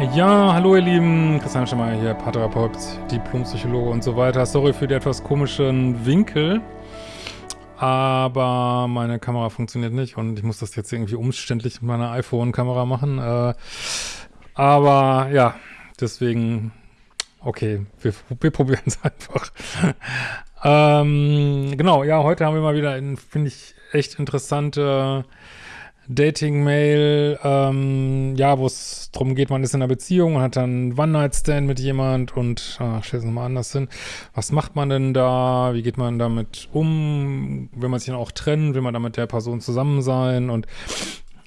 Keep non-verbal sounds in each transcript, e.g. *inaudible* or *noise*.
Ja, hallo ihr Lieben, Christian Schemmer hier, Paartherapeut, Diplompsychologe und so weiter. Sorry für die etwas komischen Winkel, aber meine Kamera funktioniert nicht und ich muss das jetzt irgendwie umständlich mit meiner iPhone-Kamera machen. Äh, aber ja, deswegen, okay, wir, wir probieren es *laughs* einfach. ähm, genau, ja, heute haben wir mal wieder, finde ich, echt interessante Dating-Mail, ähm, ja, wo es darum geht, man ist in einer Beziehung und hat dann One-Night-Stand mit jemand und, ah, stell es nochmal anders hin. Was macht man denn da? Wie geht man damit um? Will man sich dann auch trennen? Will man dann mit der Person zusammen sein? Und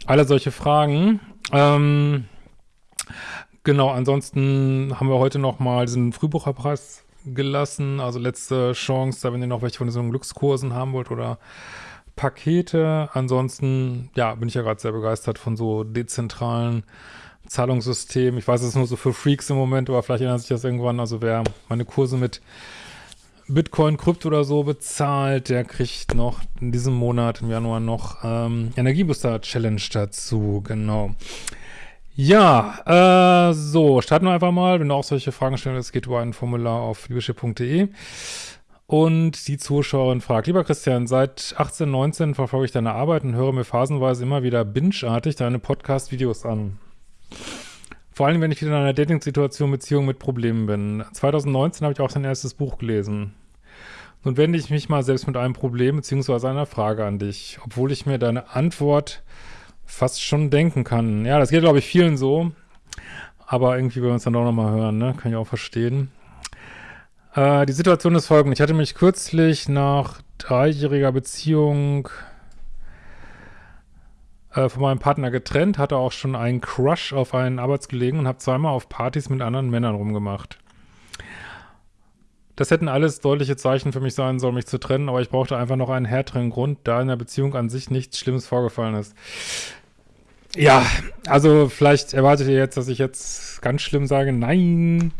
alle solche Fragen. Ähm, genau, ansonsten haben wir heute nochmal diesen Frühbucherpreis gelassen, also letzte Chance, da wenn ihr noch welche von diesen Glückskursen haben wollt oder Pakete. Ansonsten, ja, bin ich ja gerade sehr begeistert von so dezentralen Zahlungssystemen. Ich weiß, es ist nur so für Freaks im Moment, aber vielleicht ändert sich das irgendwann. Also wer meine Kurse mit Bitcoin, Krypto oder so bezahlt, der kriegt noch in diesem Monat, im Januar noch ähm, Energiebooster Challenge dazu, genau. Ja, äh, so, starten wir einfach mal. Wenn du auch solche Fragen stellst, geht über ein Formular auf liebeschiff.de. Und die Zuschauerin fragt, lieber Christian, seit 18, 19 verfolge ich deine Arbeit und höre mir phasenweise immer wieder bingeartig deine Podcast-Videos an. Vor allem, wenn ich wieder in einer Dating-Situation, Beziehung mit Problemen bin. 2019 habe ich auch dein erstes Buch gelesen. Nun wende ich mich mal selbst mit einem Problem bzw. einer Frage an dich, obwohl ich mir deine Antwort fast schon denken kann. Ja, das geht, glaube ich, vielen so. Aber irgendwie wollen wir uns dann doch nochmal hören, ne? Kann ich auch verstehen. Äh, die Situation ist folgende. Ich hatte mich kürzlich nach dreijähriger Beziehung äh, von meinem Partner getrennt, hatte auch schon einen Crush auf einen Arbeitskollegen und habe zweimal auf Partys mit anderen Männern rumgemacht. Das hätten alles deutliche Zeichen für mich sein sollen, mich zu trennen, aber ich brauchte einfach noch einen härteren Grund, da in der Beziehung an sich nichts Schlimmes vorgefallen ist. Ja, also vielleicht erwartet ihr jetzt, dass ich jetzt ganz schlimm sage, nein,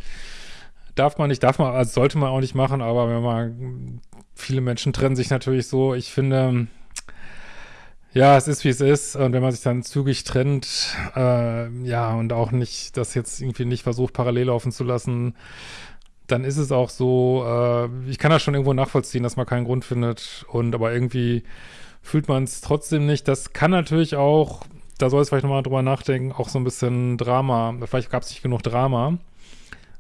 darf man nicht, darf man, also sollte man auch nicht machen, aber wenn man, viele Menschen trennen sich natürlich so, ich finde, ja, es ist wie es ist. Und wenn man sich dann zügig trennt, äh, ja, und auch nicht, das jetzt irgendwie nicht versucht, parallel laufen zu lassen, dann ist es auch so, äh, ich kann das schon irgendwo nachvollziehen, dass man keinen Grund findet. Und aber irgendwie fühlt man es trotzdem nicht. Das kann natürlich auch, da soll es vielleicht nochmal drüber nachdenken, auch so ein bisschen Drama, vielleicht gab es nicht genug Drama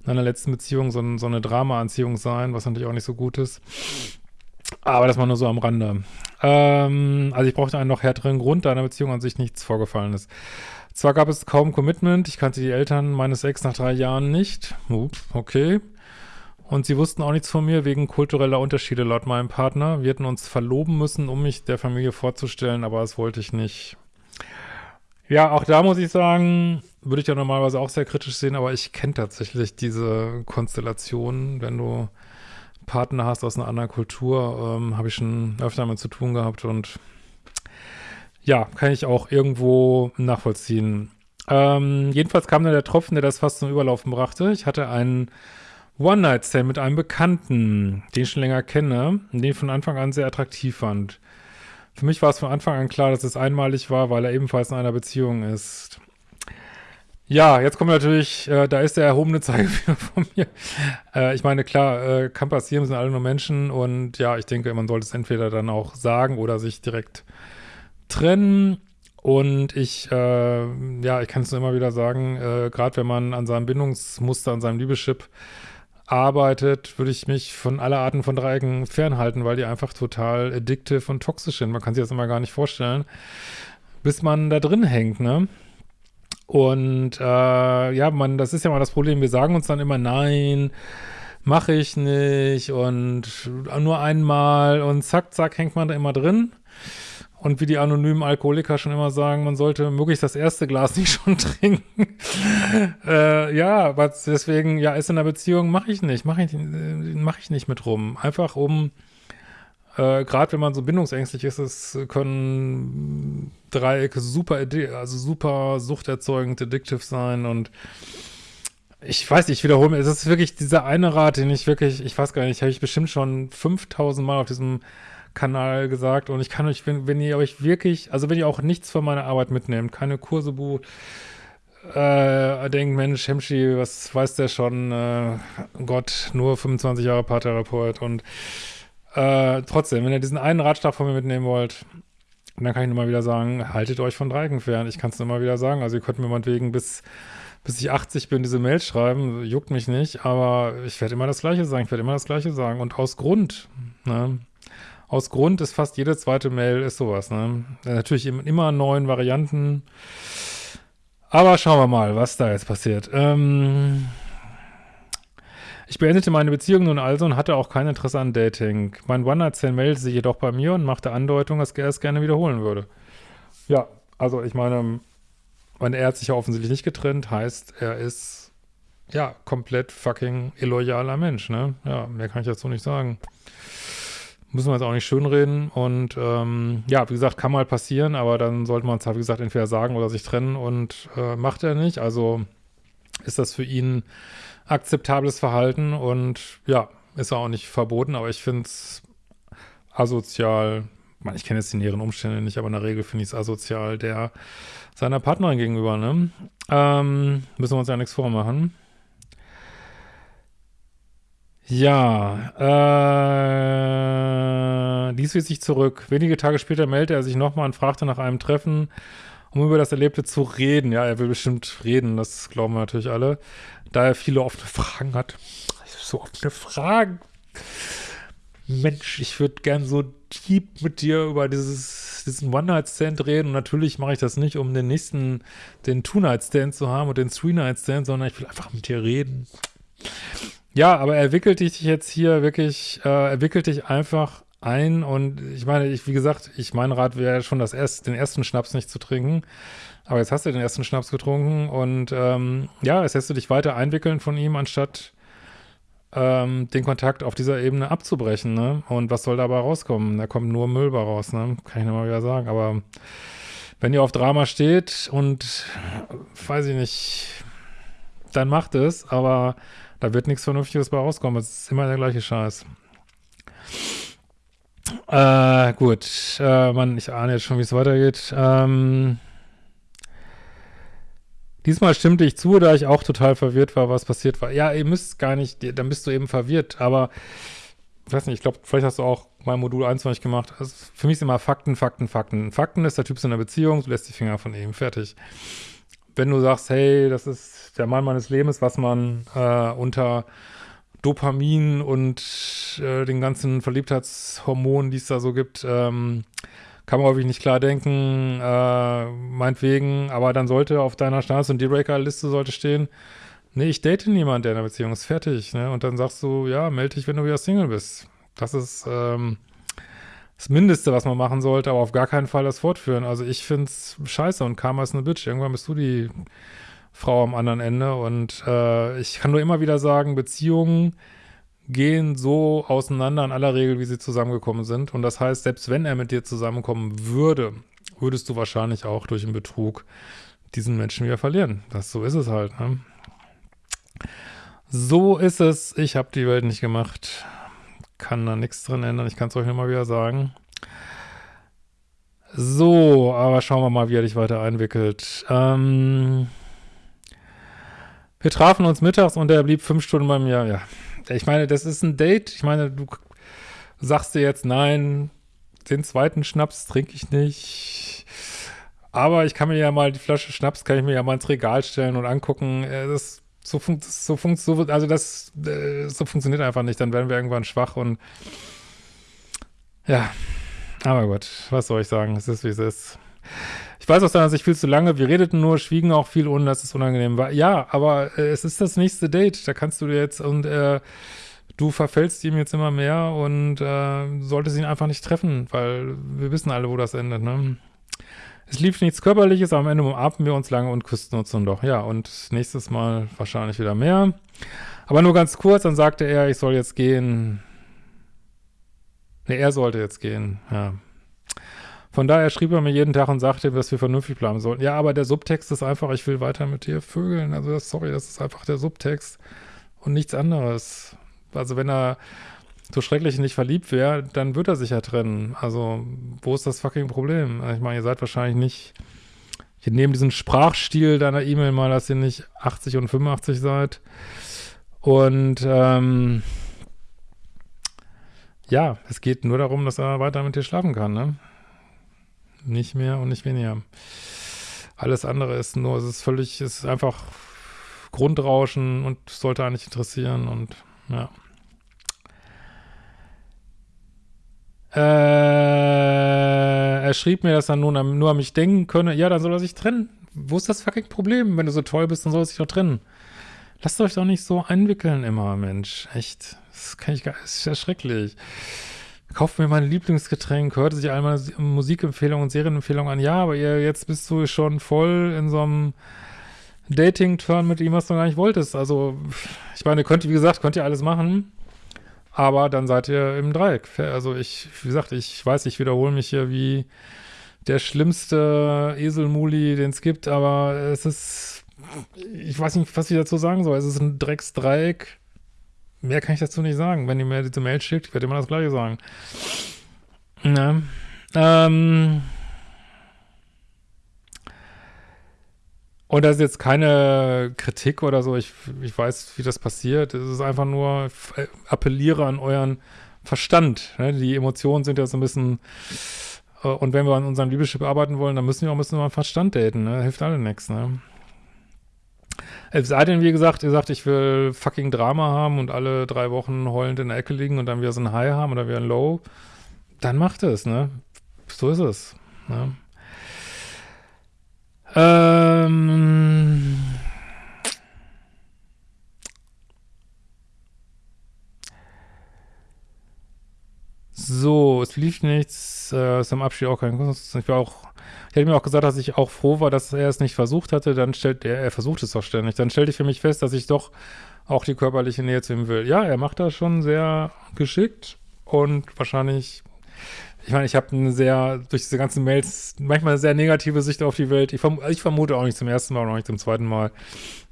in einer letzten Beziehung so, so eine Drama-Anziehung sein, was natürlich auch nicht so gut ist. Aber das war nur so am Rande. Ähm, also ich brauchte einen noch härteren Grund, da in der Beziehung an sich nichts vorgefallen ist. Zwar gab es kaum Commitment, ich kannte die Eltern meines Ex nach drei Jahren nicht. Okay. Und sie wussten auch nichts von mir wegen kultureller Unterschiede laut meinem Partner. Wir hätten uns verloben müssen, um mich der Familie vorzustellen, aber das wollte ich nicht. Ja, auch da muss ich sagen, würde ich ja normalerweise auch sehr kritisch sehen, aber ich kenne tatsächlich diese Konstellation, wenn du Partner hast aus einer anderen Kultur, ähm, habe ich schon öfter damit zu tun gehabt und ja, kann ich auch irgendwo nachvollziehen. Ähm, jedenfalls kam dann der Tropfen, der das fast zum Überlaufen brachte. Ich hatte einen One-Night-Stand mit einem Bekannten, den ich schon länger kenne den ich von Anfang an sehr attraktiv fand. Für mich war es von Anfang an klar, dass es einmalig war, weil er ebenfalls in einer Beziehung ist. Ja, jetzt kommt natürlich, äh, da ist der erhobene Zeigefinger *laughs* von mir. Äh, ich meine, klar, äh, kann passieren, sind alle nur Menschen und ja, ich denke, man sollte es entweder dann auch sagen oder sich direkt trennen. Und ich, äh, ja, ich kann es nur immer wieder sagen, äh, gerade wenn man an seinem Bindungsmuster, an seinem Liebeschip arbeitet, würde ich mich von aller Arten von Dreiecken fernhalten, weil die einfach total addictive und toxisch sind. Man kann sich das immer gar nicht vorstellen, bis man da drin hängt, ne? Und äh, ja, man, das ist ja mal das Problem. Wir sagen uns dann immer, nein, mache ich nicht und nur einmal und zack, zack, hängt man da immer drin. Und wie die anonymen Alkoholiker schon immer sagen, man sollte möglichst das erste Glas *laughs* nicht schon trinken. äh, ja, aber deswegen, ja, ist in der Beziehung, mache ich nicht, mache ich, mach ich nicht mit rum. Einfach um äh, Gerade wenn man so bindungsängstlich ist, es können Dreiecke super, also super suchterzeugend, addictive sein und ich weiß nicht, ich wiederhole mir, es ist wirklich dieser eine Rat, den ich wirklich, ich weiß gar nicht, habe ich bestimmt schon 5000 Mal auf diesem Kanal gesagt und ich kann euch, wenn, wenn ihr euch wirklich, also wenn ihr auch nichts von meiner Arbeit mitnehmt, keine Kurse bucht, äh, denkt, Mensch, Hemschi, was weiß der schon? Äh, Gott, nur 25 Jahre Paartherapeut und äh, trotzdem, wenn ihr diesen einen Ratschlag von mir mitnehmen wollt, dann kann ich nur mal wieder sagen, haltet euch von Dreiecken fern. Ich kann es nur mal wieder sagen. Also ihr könnt mir meinetwegen bis, bis ich 80 bin diese Mail schreiben, juckt mich nicht, aber ich werde immer das Gleiche sagen. Ich werde immer das Gleiche sagen. Und aus Grund, ne? Aus Grund ist fast jede zweite Mail ist sowas, ne? Natürlich immer neuen Varianten. Aber schauen wir mal, was da jetzt passiert. Ähm, ich beendete meine Beziehung nun also und hatte auch kein Interesse an Dating. Mein One-Night-Stand meldete sich jedoch bei mir und machte Andeutung, dass er es gerne wiederholen würde. Ja, also ich meine, wenn er hat sich ja offensichtlich nicht getrennt, heißt, er ist ja komplett fucking illoyaler Mensch, ne? Ja, mehr kann ich dazu nicht sagen. Müssen wir jetzt auch nicht schönreden. Und ähm, ja, wie gesagt, kann mal passieren, aber dann sollte man es halt, wie gesagt, entweder sagen oder sich trennen und äh, macht er nicht. Also ist das für ihn akzeptables Verhalten und ja, ist auch nicht verboten, aber ich finde es asozial, ich, ich kenne jetzt die näheren Umstände nicht, aber in der Regel finde ich es asozial, der seiner Partnerin gegenüber, ne? Ähm, müssen wir uns ja nichts vormachen. Ja, äh, dies wies sich zurück. Wenige Tage später meldete er sich nochmal und fragte nach einem Treffen, um über das Erlebte zu reden. Ja, er will bestimmt reden, das glauben wir natürlich alle. Da er viele offene Fragen hat. So offene Fragen. Mensch, ich würde gern so deep mit dir über dieses, diesen One-Night-Stand reden. Und natürlich mache ich das nicht, um den nächsten, den Two-Night-Stand zu haben und den Three-Night-Stand, sondern ich will einfach mit dir reden. Ja, aber er wickelt dich jetzt hier wirklich, äh, er wickelt dich einfach ein und ich meine, ich, wie gesagt, ich mein Rat wäre schon das erst, den ersten Schnaps nicht zu trinken. Aber jetzt hast du den ersten Schnaps getrunken und ähm, ja, jetzt lässt du dich weiter einwickeln von ihm, anstatt ähm, den Kontakt auf dieser Ebene abzubrechen, ne? Und was soll dabei rauskommen? Da kommt nur Müll bei raus, ne? Kann ich nochmal wieder sagen. Aber wenn ihr auf Drama steht und weiß ich nicht, dann macht es, aber da wird nichts Vernünftiges bei rauskommen. Es ist immer der gleiche Scheiß. Äh, gut. Äh, Mann, ich ahne jetzt schon, wie es weitergeht. Ähm, diesmal stimmte ich zu, da ich auch total verwirrt war, was passiert war. Ja, ihr müsst gar nicht, dann bist du eben verwirrt, aber ich weiß nicht, ich glaube, vielleicht hast du auch mein Modul 21 gemacht. Also für mich ist immer Fakten, Fakten, Fakten. Fakten ist, der Typ ist in einer Beziehung, du lässt die Finger von ihm, fertig. Wenn du sagst, hey, das ist der Mann meines Lebens, was man äh, unter Dopamin und äh, den ganzen Verliebtheitshormonen, die es da so gibt, ähm, kann man häufig nicht klar denken, äh, meinetwegen, aber dann sollte auf deiner Stars- und Dealbreaker-Liste sollte stehen, nee, ich date niemanden, der in einer Beziehung ist, fertig, ne? Und dann sagst du, ja, melde dich, wenn du wieder Single bist. Das ist ähm, das Mindeste, was man machen sollte, aber auf gar keinen Fall das fortführen. Also ich find's scheiße und Karma ist eine Bitch. Irgendwann bist du die Frau am anderen Ende. Und äh, ich kann nur immer wieder sagen, Beziehungen gehen so auseinander in aller Regel, wie sie zusammengekommen sind. Und das heißt, selbst wenn er mit dir zusammenkommen würde, würdest du wahrscheinlich auch durch einen Betrug diesen Menschen wieder verlieren. Das, so ist es halt. Ne? So ist es. Ich habe die Welt nicht gemacht. Kann da nichts drin ändern. Ich kann es euch nochmal wieder sagen. So, aber schauen wir mal, wie er dich weiter einwickelt. Ähm... Wir trafen uns mittags und er blieb fünf Stunden bei mir. Ja, ich meine, das ist ein Date. Ich meine, du sagst dir jetzt, nein, den zweiten Schnaps trinke ich nicht. Aber ich kann mir ja mal die Flasche Schnaps, kann ich mir ja mal ins Regal stellen und angucken. Äh, das, so, funkt, so, funkt, so, also das, äh, so funktioniert einfach nicht. Dann werden wir irgendwann schwach und ja, aber gut, was soll ich sagen? Es ist, wie es ist. Ich weiß aus deiner Sicht viel zu lange, wir redeten nur, schwiegen auch viel, ohne dass es unangenehm war. Ja, aber äh, es ist das nächste Date, da kannst du jetzt und äh, du verfällst ihm jetzt immer mehr und äh, solltest ihn einfach nicht treffen, weil wir wissen alle, wo das endet, ne? Es lief nichts Körperliches, aber am Ende umarmten wir uns lange und küssten uns dann doch. Ja, und nächstes Mal wahrscheinlich wieder mehr. Aber nur ganz kurz, dann sagte er, ich soll jetzt gehen. Ne, er sollte jetzt gehen, ja. Von daher schrieb er mir jeden Tag und sagte, dass wir vernünftig bleiben sollten. Ja, aber der Subtext ist einfach, ich will weiter mit dir vögeln. Also das, sorry, das ist einfach der Subtext und nichts anderes. Also wenn er so schrecklich nicht verliebt wäre, dann wird er sich ja trennen. Also wo ist das fucking Problem? Ich meine, ihr seid wahrscheinlich nicht Ich nehme diesen Sprachstil deiner E-Mail mal, dass ihr nicht 80 und 85 seid. Und ähm, ja, es geht nur darum, dass er weiter mit dir schlafen kann, ne? Nicht mehr und nicht weniger. Alles andere ist nur, es ist völlig, es ist einfach Grundrauschen und sollte eigentlich interessieren und ja. Äh, er schrieb mir, dass er nun nur an mich denken könne. Ja, dann soll er sich trennen. Wo ist das fucking Problem? Wenn du so toll bist, dann soll er sich doch trennen. Lasst euch doch nicht so einwickeln immer, Mensch. Echt. Das kann ich gar, das ist ja schrecklich. Kauft mir mein Lieblingsgetränk, hört sich all meine Musikempfehlungen und Serienempfehlungen an. Ja, aber ihr, jetzt bist du schon voll in so einem Dating-Turn mit ihm, was du gar nicht wolltest. Also, ich meine, könnt, wie gesagt, könnt ihr alles machen. Aber dann seid ihr im Dreieck. Also ich, wie gesagt, ich weiß, ich wiederhole mich hier wie der schlimmste Eselmuli, den es gibt, aber es ist, ich weiß nicht, was ich dazu sagen soll. Es ist ein Drecksdreieck. Mehr kann ich dazu nicht sagen. Wenn ihr mir diese Mail schickt, ich werde immer das Gleiche sagen. Ja. Ähm, Und das ist jetzt keine Kritik oder so. Ich, ich weiß, wie das passiert. Es ist einfach nur, äh, appelliere an euren Verstand. Ne? Die Emotionen sind ja so ein bisschen, äh, und wenn wir an unserem Liebeschip arbeiten wollen, dann müssen wir auch ein bisschen mal Verstand daten. Ne? Hilft alle nichts. Ne? Es sei denn, wie gesagt, ihr sagt, ich will fucking Drama haben und alle drei Wochen heulend in der Ecke liegen und dann wieder so ein High haben oder wieder ein Low, dann macht es, ne? So ist es. Ne? Ähm. So, es lief nichts, äh, ist am Abschied auch kein Kunst. Ich war auch, ich hätte mir auch gesagt, dass ich auch froh war, dass er es nicht versucht hatte, dann stellt, er, er versucht es doch ständig, dann stellte ich für mich fest, dass ich doch auch die körperliche Nähe zu ihm will. Ja, er macht das schon sehr geschickt und wahrscheinlich ich meine, ich habe eine sehr, durch diese ganzen Mails, manchmal eine sehr negative Sicht auf die Welt. Ich, verm ich vermute auch nicht zum ersten Mal, auch nicht zum zweiten Mal,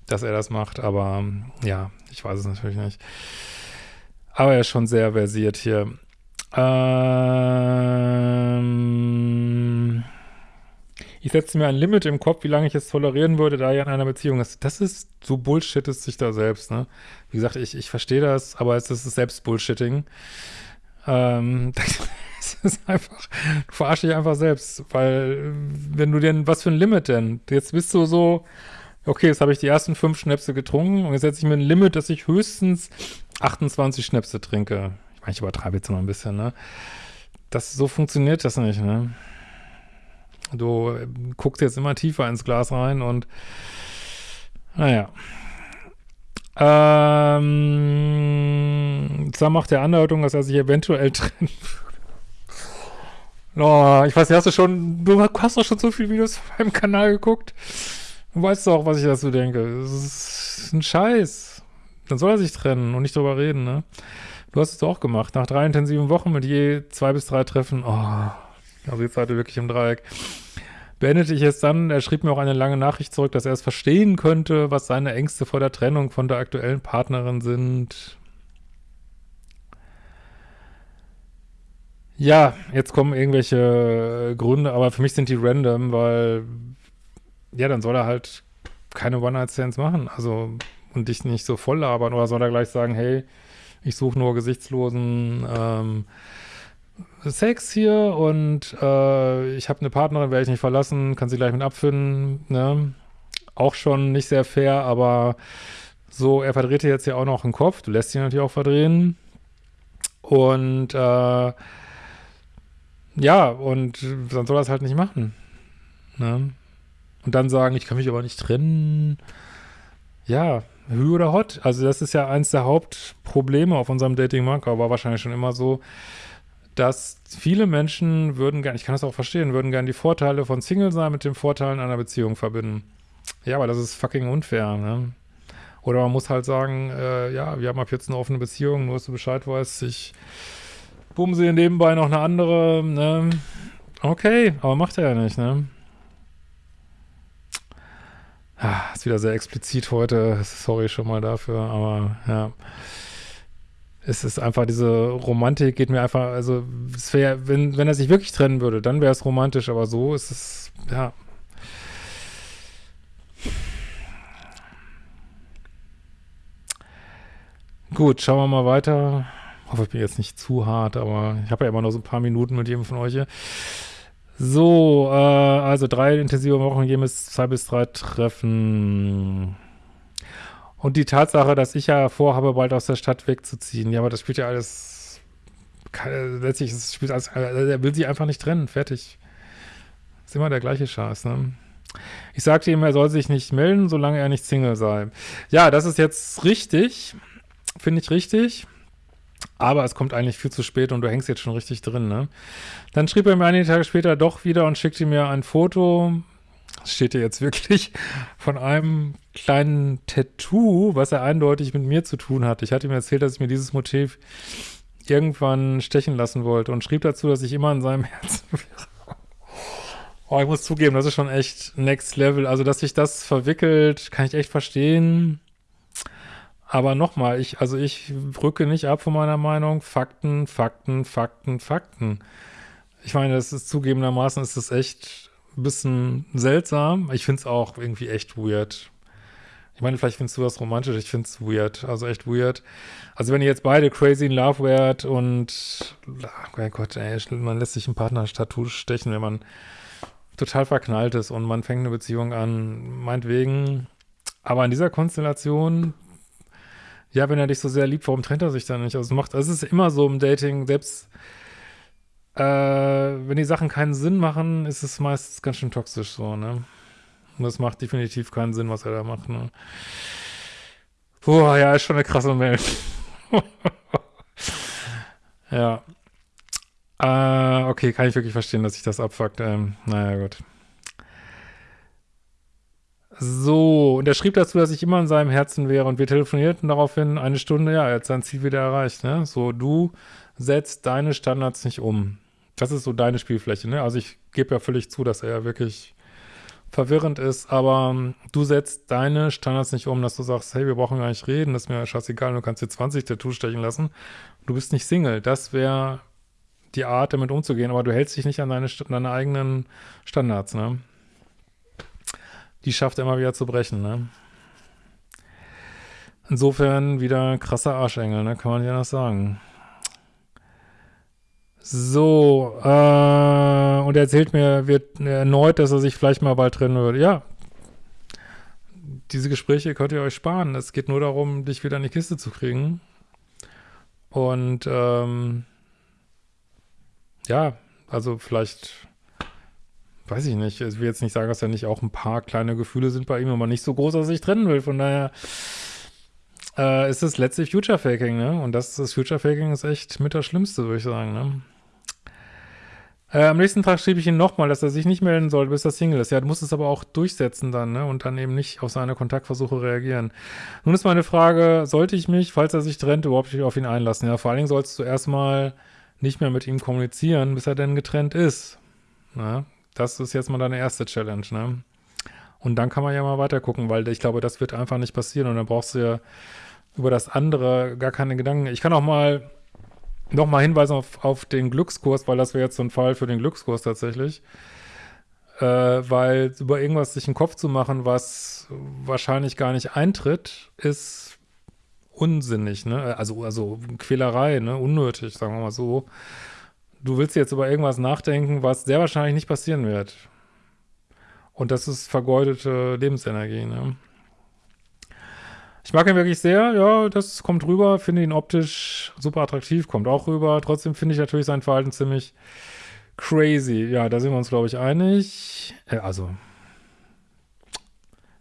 dass er das macht, aber ja, ich weiß es natürlich nicht. Aber er ist schon sehr versiert hier. Ähm, ich setze mir ein Limit im Kopf, wie lange ich es tolerieren würde, da er in einer Beziehung ist. Das ist, so Bullshit ist sich da selbst, ne? Wie gesagt, ich, ich verstehe das, aber es ist selbst Bullshitting. Ähm, *laughs* es ist einfach, du verarsch dich einfach selbst, weil wenn du denn, was für ein Limit denn? Jetzt bist du so, okay, jetzt habe ich die ersten fünf Schnäpse getrunken und jetzt setze ich mir ein Limit, dass ich höchstens 28 Schnäpse trinke. Ich meine, ich übertreibe jetzt noch ein bisschen, ne? Das, so funktioniert das nicht, ne? Du guckst jetzt immer tiefer ins Glas rein und naja. Ähm, zwar macht der Andeutung, dass er sich eventuell *laughs* trennen Oh, ich weiß, hast du schon, du hast doch schon so viele Videos auf meinem Kanal geguckt. Du weißt doch, was ich dazu denke. Das ist ein Scheiß. Dann soll er sich trennen und nicht drüber reden, ne? Du hast es doch auch gemacht. Nach drei intensiven Wochen mit je zwei bis drei Treffen. Oh, also jetzt seid ihr wirklich im Dreieck. Beendete ich es dann, er schrieb mir auch eine lange Nachricht zurück, dass er es verstehen könnte, was seine Ängste vor der Trennung von der aktuellen Partnerin sind. Ja, jetzt kommen irgendwelche äh, Gründe, aber für mich sind die random, weil ja, dann soll er halt keine One-Night-Stands machen, also und dich nicht so voll labern oder soll er gleich sagen, hey, ich suche nur gesichtslosen ähm, Sex hier und äh, ich habe eine Partnerin, werde ich nicht verlassen, kann sie gleich mit abfinden, ne? Auch schon nicht sehr fair, aber so, er verdreht dir jetzt ja auch noch den Kopf, du lässt ihn natürlich auch verdrehen und äh, ja, und dann soll er es halt nicht machen. Ne? Und dann sagen, ich kann mich aber nicht trennen. Ja, Hü oder Hot. Also das ist ja eins der Hauptprobleme auf unserem Dating-Markt, aber war wahrscheinlich schon immer so, dass viele Menschen würden gerne, ich kann das auch verstehen, würden gerne die Vorteile von Single sein mit den Vorteilen einer Beziehung verbinden. Ja, aber das ist fucking unfair, ne? Oder man muss halt sagen, äh, ja, wir haben ab jetzt eine offene Beziehung, nur dass du Bescheid weißt, ich bumse nebenbei noch eine andere, ne? Okay, aber macht er ja nicht, ne? Ah, ist wieder sehr explizit heute, sorry schon mal dafür, aber ja es ist einfach diese Romantik geht mir einfach, also es wäre, wenn, wenn er sich wirklich trennen würde, dann wäre es romantisch, aber so ist es, ja. Gut, schauen wir mal weiter. Ich hoffe, ich bin jetzt nicht zu hart, aber ich habe ja immer noch so ein paar Minuten mit jedem von euch hier. So, äh, also drei intensive Wochen, jedes zwei bis drei Treffen. Und die Tatsache, dass ich ja vorhabe, bald aus der Stadt wegzuziehen. Ja, aber das spielt ja alles, letztlich, das spielt alles, er will sie einfach nicht trennen, fertig. Ist immer der gleiche Scheiß, ne? Ich sagte ihm, er soll sich nicht melden, solange er nicht Single sei. Ja, das ist jetzt richtig, finde ich richtig. Aber es kommt eigentlich viel zu spät und du hängst jetzt schon richtig drin, ne? Dann schrieb er mir einige Tage später doch wieder und schickte mir ein Foto, steht hier jetzt wirklich, von einem kleinen Tattoo, was er eindeutig mit mir zu tun hat. Ich hatte ihm erzählt, dass ich mir dieses Motiv irgendwann stechen lassen wollte und schrieb dazu, dass ich immer in seinem *laughs* Herzen wäre. Oh, ich muss zugeben, das ist schon echt next level. Also, dass sich das verwickelt, kann ich echt verstehen. Aber nochmal, ich, also ich rücke nicht ab von meiner Meinung. Fakten, Fakten, Fakten, Fakten. Ich meine, das ist zugegebenermaßen ist das echt ein bisschen seltsam. Ich finde es auch irgendwie echt weird. Ich meine, vielleicht findest du das romantisch, ich finde es weird, also echt weird. Also wenn ihr jetzt beide crazy in love wärt und, oh mein Gott, ey, man lässt sich ein Partner-Tattoo stechen, wenn man total verknallt ist und man fängt eine Beziehung an, meinetwegen. Aber in dieser Konstellation ja, wenn er dich so sehr liebt, warum trennt er sich dann nicht? Also es macht, es ist immer so im Dating, selbst äh, wenn die Sachen keinen Sinn machen, ist es meistens ganz schön toxisch so, ne? Und das macht definitiv keinen Sinn, was er da macht, ne? Puh, ja, ist schon eine krasse Mail. *laughs* ja. Äh, okay, kann ich wirklich verstehen, dass sich das abfuckt. Ähm, naja, gut. So, und er schrieb dazu, dass ich immer in seinem Herzen wäre und wir telefonierten daraufhin eine Stunde, ja, er hat sein Ziel wieder erreicht, ne? So, du setzt deine Standards nicht um. Das ist so deine Spielfläche, ne? Also ich gebe ja völlig zu, dass er ja wirklich verwirrend ist, aber um, du setzt deine Standards nicht um, dass du sagst, hey, wir brauchen gar nicht reden, das ist mir scheißegal, du kannst dir 20 Tattoos stechen lassen. Du bist nicht Single. Das wäre die Art, damit umzugehen, aber du hältst dich nicht an deine, deine eigenen Standards, ne? die schafft er immer wieder zu brechen, ne? Insofern wieder krasser Arschengel, ne? Kann man ja noch sagen. So, äh, und er erzählt mir wird erneut, dass er sich vielleicht mal bald trennen würde. Ja, diese Gespräche könnt ihr euch sparen. Es geht nur darum, dich wieder in die Kiste zu kriegen. Und, ähm, ja, also vielleicht weiß ich nicht, ich will jetzt nicht sagen, dass da nicht auch ein paar kleine Gefühle sind bei ihm, aber nicht so groß, dass er sich trennen will. Von daher äh, ist es letztlich Future Faking, ne? Und das, das Future Faking ist echt mit das Schlimmste, würde ich sagen, ne? Äh, am nächsten Tag schrieb ich ihm nochmal, dass er sich nicht melden soll, bis er Single ist. Ja, du musst es aber auch durchsetzen dann, ne? Und dann eben nicht auf seine Kontaktversuche reagieren. Nun ist meine Frage, sollte ich mich, falls er sich trennt, überhaupt nicht auf ihn einlassen? Ja, vor allen Dingen sollst du erstmal nicht mehr mit ihm kommunizieren, bis er denn getrennt ist. Na, das ist jetzt mal deine erste Challenge, ne? Und dann kann man ja mal weiter gucken, weil ich glaube, das wird einfach nicht passieren und dann brauchst du ja über das andere gar keine Gedanken. Ich kann auch mal nochmal hinweisen auf, auf den Glückskurs, weil das wäre jetzt so ein Fall für den Glückskurs tatsächlich. Äh, weil über irgendwas sich einen Kopf zu machen, was wahrscheinlich gar nicht eintritt, ist unsinnig, ne? Also, also Quälerei, ne? Unnötig, sagen wir mal so du willst jetzt über irgendwas nachdenken, was sehr wahrscheinlich nicht passieren wird. Und das ist vergeudete Lebensenergie, ne? Ich mag ihn wirklich sehr, ja, das kommt rüber, finde ihn optisch super attraktiv, kommt auch rüber. Trotzdem finde ich natürlich sein Verhalten ziemlich crazy. Ja, da sind wir uns, glaube ich, einig. Äh, also,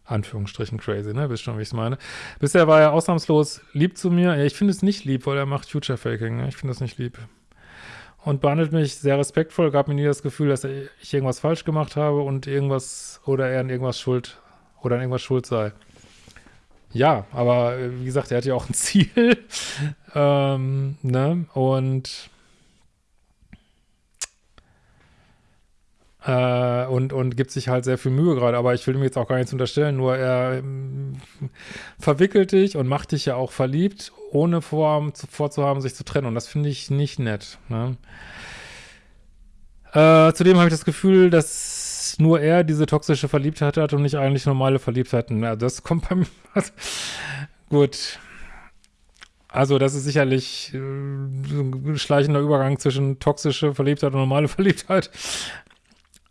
Anführungsstrichen crazy, ne? Wisst schon, wie ich es meine. Bisher war er ausnahmslos lieb zu mir. Ja, ich finde es nicht lieb, weil er macht Future Faking, ne? Ich finde das nicht lieb und behandelt mich sehr respektvoll, gab mir nie das Gefühl, dass ich irgendwas falsch gemacht habe und irgendwas oder er an irgendwas schuld oder an irgendwas schuld sei. Ja, aber wie gesagt, er hat ja auch ein *laughs* Ziel. ähm, ne? Und Äh, und, und gibt sich halt sehr viel Mühe gerade, aber ich will ihm jetzt auch gar nichts unterstellen, nur er ähm, verwickelt dich und macht dich ja auch verliebt, ohne vor, vorzuhaben, sich zu trennen und das finde ich nicht nett. Ne? Äh, zudem habe ich das Gefühl, dass nur er diese toxische Verliebtheit hat und nicht eigentlich normale Verliebtheiten. Ja, das kommt bei mir. *laughs* gut. Also das ist sicherlich äh, ein schleichender Übergang zwischen toxische Verliebtheit und normale *laughs* Verliebtheit.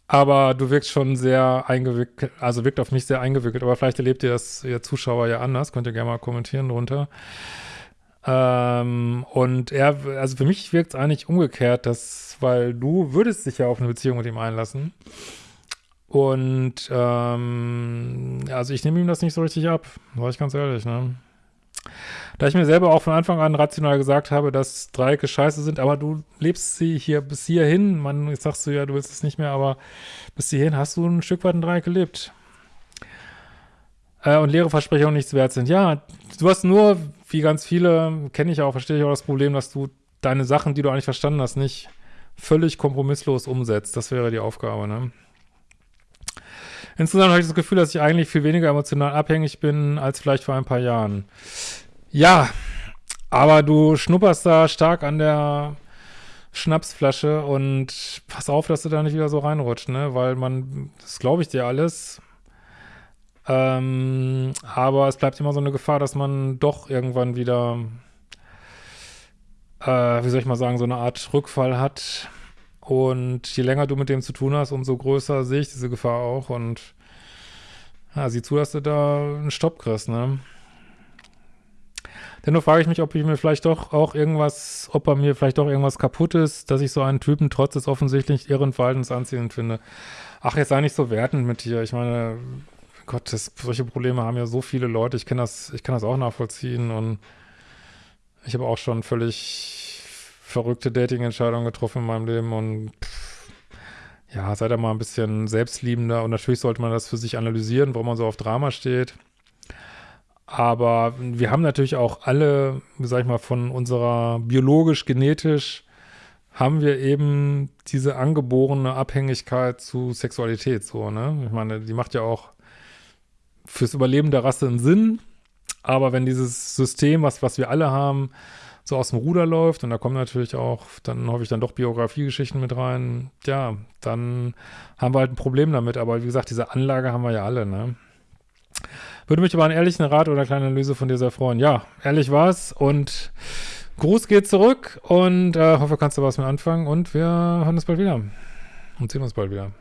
Aber du wirkst schon sehr eingewickelt, also wirkt auf mich sehr eingewickelt. Aber vielleicht erlebt ihr das, ihr Zuschauer ja anders. Könnt ihr gerne mal kommentieren drunter. Ähm, und er, also für mich wirkt es eigentlich umgekehrt, dass, weil du würdest dich ja auf eine Beziehung mit ihm einlassen. Und ähm, also ich nehme ihm das nicht so richtig ab, war ich ganz ehrlich, ne? Da ich mir selber auch von Anfang an rational gesagt habe, dass Dreiecke scheiße sind, aber du lebst sie hier bis hierhin, man, jetzt sagst du ja, du willst es nicht mehr, aber bis hierhin hast du ein Stück weit ein Dreieck gelebt. Äh, und leere Versprechungen nichts wert sind. Ja, du hast nur, wie ganz viele, kenne ich auch, verstehe ich auch das Problem, dass du deine Sachen, die du eigentlich verstanden hast, nicht völlig kompromisslos umsetzt. Das wäre die Aufgabe, ne? Insgesamt habe ich das Gefühl, dass ich eigentlich viel weniger emotional abhängig bin als vielleicht vor ein paar Jahren. Ja, aber du schnupperst da stark an der Schnapsflasche und pass auf, dass du da nicht wieder so reinrutscht, ne? Weil man, das glaube ich dir alles. Ähm, aber es bleibt immer so eine Gefahr, dass man doch irgendwann wieder, äh, wie soll ich mal sagen, so eine Art Rückfall hat. Und je länger du mit dem zu tun hast, umso größer sehe ich diese Gefahr auch. Und ja, sieh zu, dass du da einen Stopp kriegst, ne? Dennoch frage ich mich, ob ich mir vielleicht doch auch irgendwas, ob bei mir vielleicht doch irgendwas kaputt ist, dass ich so einen Typen trotz des offensichtlich irren Verhaltens anziehend finde. Ach, jetzt sei nicht so wertend mit dir. Ich meine, Gott, das, solche Probleme haben ja so viele Leute. Ich kenne das, ich kann das auch nachvollziehen und ich habe auch schon völlig verrückte Dating-Entscheidungen getroffen in meinem Leben und pff, ja, seid da mal ein bisschen selbstliebender und natürlich sollte man das für sich analysieren, warum man so auf Drama steht. Aber wir haben natürlich auch alle, sag ich mal, von unserer biologisch, genetisch, haben wir eben diese angeborene Abhängigkeit zu Sexualität, so, ne? Ich meine, die macht ja auch fürs Überleben der Rasse einen Sinn, aber wenn dieses System, was, was wir alle haben, so aus dem Ruder läuft und da kommen natürlich auch, dann hoffe ich dann doch Biografiegeschichten mit rein, ja, dann haben wir halt ein Problem damit, aber wie gesagt, diese Anlage haben wir ja alle, ne? Würde mich über einen ehrlichen Rat oder eine kleine Analyse von dir sehr freuen. Ja, ehrlich war's und Gruß geht zurück und äh, hoffe, kannst du was mit anfangen und wir hören uns bald wieder und sehen uns bald wieder.